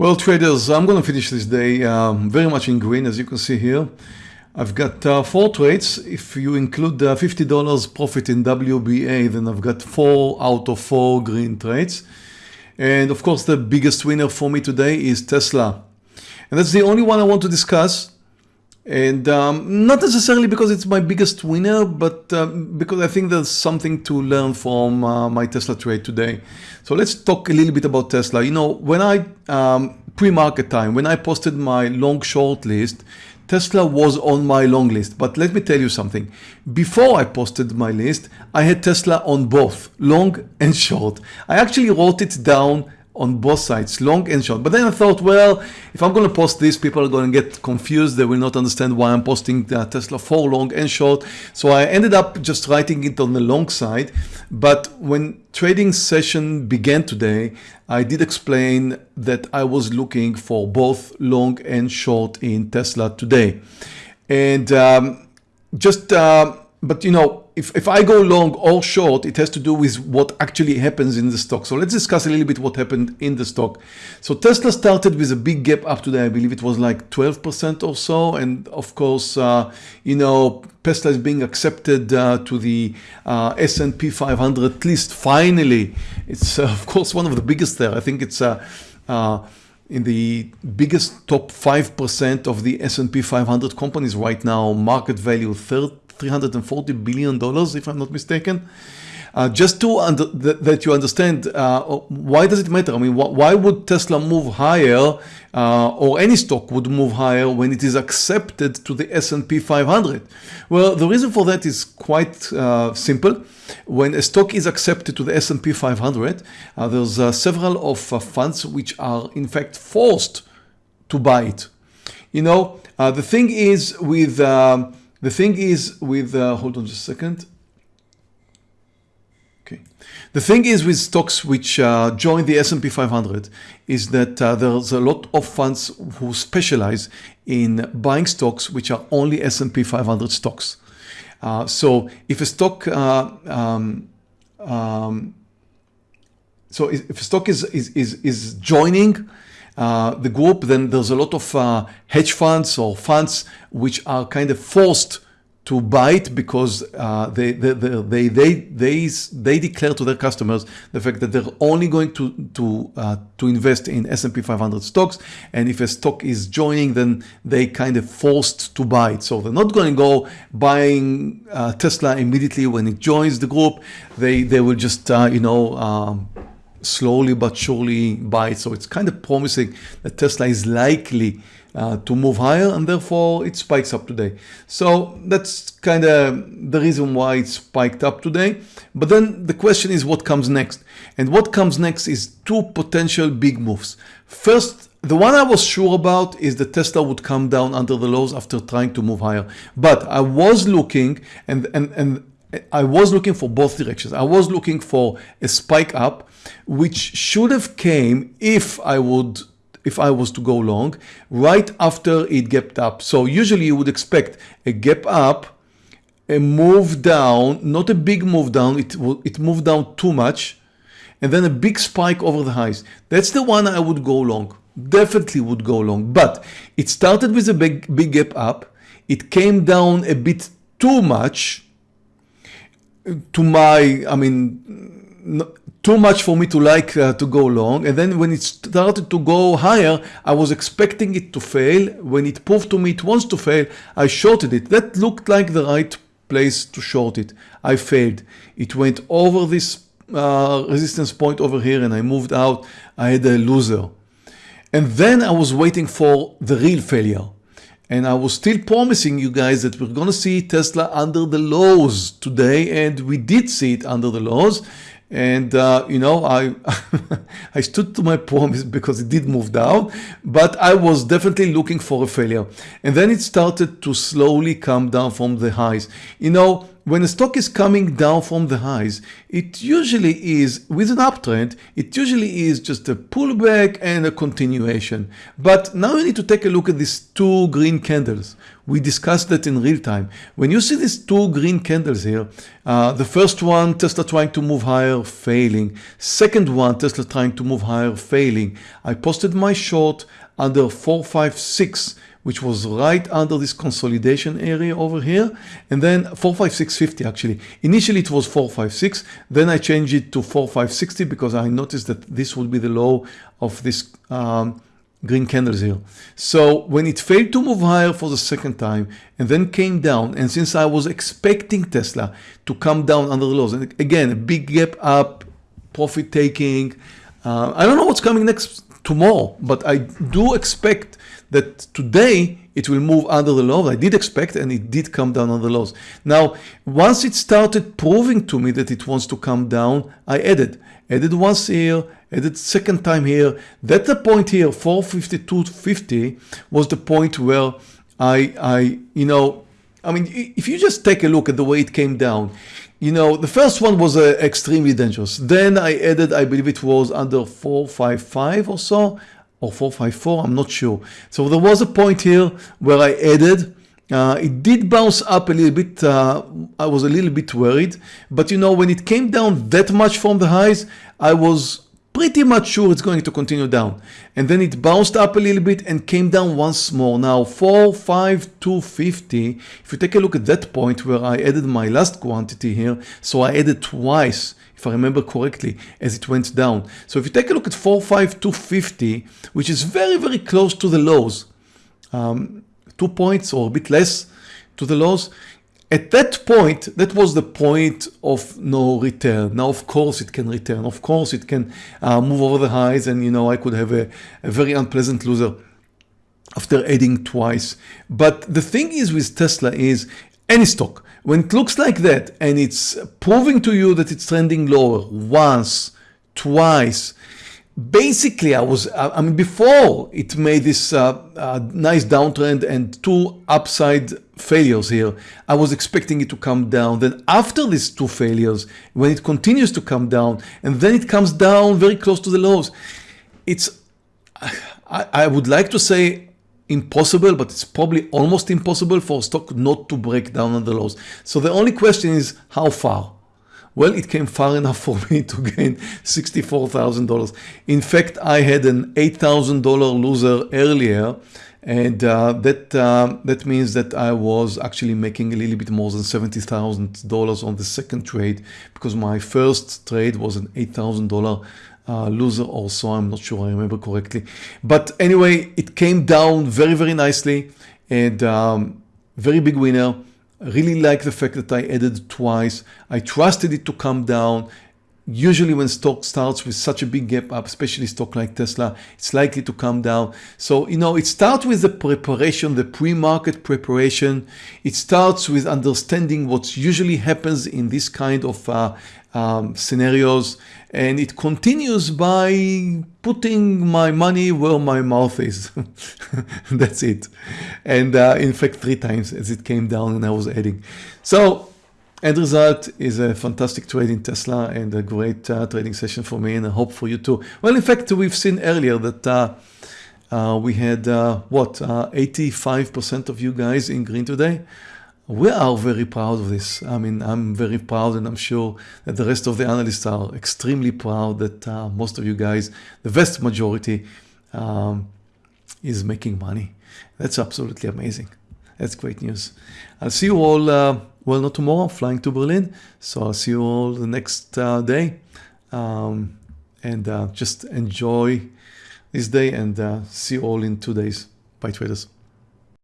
Well, traders, I'm going to finish this day um, very much in green, as you can see here. I've got uh, four trades. If you include uh, $50 profit in WBA, then I've got four out of four green trades. And of course, the biggest winner for me today is Tesla. And that's the only one I want to discuss. And um, not necessarily because it's my biggest winner, but um, because I think there's something to learn from uh, my Tesla trade today. So let's talk a little bit about Tesla. You know, when I, um, pre-market time, when I posted my long short list, Tesla was on my long list. But let me tell you something. Before I posted my list, I had Tesla on both long and short. I actually wrote it down on both sides, long and short. But then I thought, well, if I'm going to post this, people are going to get confused. They will not understand why I'm posting the Tesla for long and short. So I ended up just writing it on the long side. But when trading session began today, I did explain that I was looking for both long and short in Tesla today. And um, just, uh, but you know, if, if I go long or short, it has to do with what actually happens in the stock. So let's discuss a little bit what happened in the stock. So Tesla started with a big gap up today. I believe it was like 12% or so. And of course, uh, you know, Tesla is being accepted uh, to the uh, S&P 500 list. Finally, it's uh, of course one of the biggest there. I think it's uh, uh, in the biggest top 5% of the S&P 500 companies right now, market value 30 $340 billion, if I'm not mistaken. Uh, just to under, th that you understand uh, why does it matter? I mean, wh why would Tesla move higher uh, or any stock would move higher when it is accepted to the S&P 500? Well, the reason for that is quite uh, simple. When a stock is accepted to the S&P 500, uh, there's uh, several of funds which are in fact forced to buy it. You know, the thing is with um, the thing is with, uh, hold on just a second. Okay. The thing is with stocks which uh, join the S&P 500 is that uh, there's a lot of funds who specialize in buying stocks which are only S&P 500 stocks. Uh, so if a stock uh, um, um, so if a stock is, is, is, is joining uh, the group, then there's a lot of uh, hedge funds or funds which are kind of forced to buy it because uh, they, they, they, they, they, they declare to their customers the fact that they're only going to, to, uh, to invest in S&P 500 stocks. And if a stock is joining, then they kind of forced to buy it. So they're not going to go buying uh, Tesla immediately when it joins the group. They, they will just, you know, um, slowly but surely buy it. So it's kind of promising that Tesla is likely uh, to move higher and therefore it spikes up today. So that's kind of the reason why it spiked up today. But then the question is what comes next? And what comes next is two potential big moves. First, the one I was sure about is that Tesla would come down under the lows after trying to move higher. But I was looking and, and, and I was looking for both directions. I was looking for a spike up, which should have came if I would if I was to go long right after it gapped up. So usually you would expect a gap up, a move down, not a big move down, it, it moved down too much, and then a big spike over the highs. That's the one I would go long, definitely would go long. But it started with a big, big gap up, it came down a bit too much, to my, I mean, too much for me to like uh, to go long. And then when it started to go higher, I was expecting it to fail. When it proved to me it wants to fail, I shorted it. That looked like the right place to short it. I failed. It went over this uh, resistance point over here and I moved out. I had a loser. And then I was waiting for the real failure. And I was still promising you guys that we're going to see Tesla under the lows today. And we did see it under the lows. And, uh, you know, I, I stood to my promise because it did move down, but I was definitely looking for a failure. And then it started to slowly come down from the highs. You know, when a stock is coming down from the highs, it usually is, with an uptrend, it usually is just a pullback and a continuation. But now you need to take a look at these two green candles. We discussed that in real time. When you see these two green candles here, uh, the first one, Tesla trying to move higher, failing. Second one, Tesla trying to move higher, failing. I posted my short under 456 which was right under this consolidation area over here. And then 45650 actually. Initially it was 456 then I changed it to 4560 because I noticed that this would be the low of this um, green candles here so when it failed to move higher for the second time and then came down and since I was expecting Tesla to come down under the lows and again a big gap up profit taking uh, I don't know what's coming next tomorrow but I do expect that today it will move under the lows. I did expect and it did come down on the lows. Now, once it started proving to me that it wants to come down, I added. Added once here, added second time here. That the point here, 452.50 was the point where I, I, you know, I mean, if you just take a look at the way it came down, you know, the first one was uh, extremely dangerous. Then I added, I believe it was under 455 or so or 454, I'm not sure. So there was a point here where I added, uh, it did bounce up a little bit, uh, I was a little bit worried, but you know, when it came down that much from the highs, I was pretty much sure it's going to continue down. And then it bounced up a little bit and came down once more. Now 4, 5, 250, if you take a look at that point where I added my last quantity here, so I added twice, if I remember correctly, as it went down. So if you take a look at 45250, which is very, very close to the lows, um, two points or a bit less to the lows, at that point, that was the point of no return. Now, of course, it can return. Of course, it can uh, move over the highs and, you know, I could have a, a very unpleasant loser after adding twice. But the thing is with Tesla is any stock, when it looks like that and it's proving to you that it's trending lower once, twice, basically I was, I mean, before it made this uh, uh, nice downtrend and two upside failures here, I was expecting it to come down. Then after these two failures, when it continues to come down and then it comes down very close to the lows, it's, I, I would like to say impossible, but it's probably almost impossible for a stock not to break down on the lows. So the only question is how far? Well, it came far enough for me to gain $64,000. In fact, I had an $8,000 loser earlier and uh, that uh, that means that I was actually making a little bit more than $70,000 on the second trade because my first trade was an $8,000 uh, loser also I'm not sure I remember correctly. But anyway it came down very very nicely and um, very big winner. Really like the fact that I added twice. I trusted it to come down. Usually when stock starts with such a big gap up especially stock like Tesla it's likely to come down. So you know it starts with the preparation the pre-market preparation. It starts with understanding what usually happens in this kind of uh, um, scenarios and it continues by putting my money where my mouth is that's it and uh, in fact three times as it came down and I was adding so End result is a fantastic trade in Tesla and a great uh, trading session for me and I hope for you too. Well, in fact, we've seen earlier that uh, uh, we had uh, what 85% uh, of you guys in green today. We are very proud of this. I mean, I'm very proud and I'm sure that the rest of the analysts are extremely proud that uh, most of you guys, the vast majority, um, is making money. That's absolutely amazing. That's great news. I'll see you all well, not tomorrow, I'm flying to Berlin. So I'll see you all the next uh, day. Um, and uh, just enjoy this day and uh, see you all in two days. Bye traders.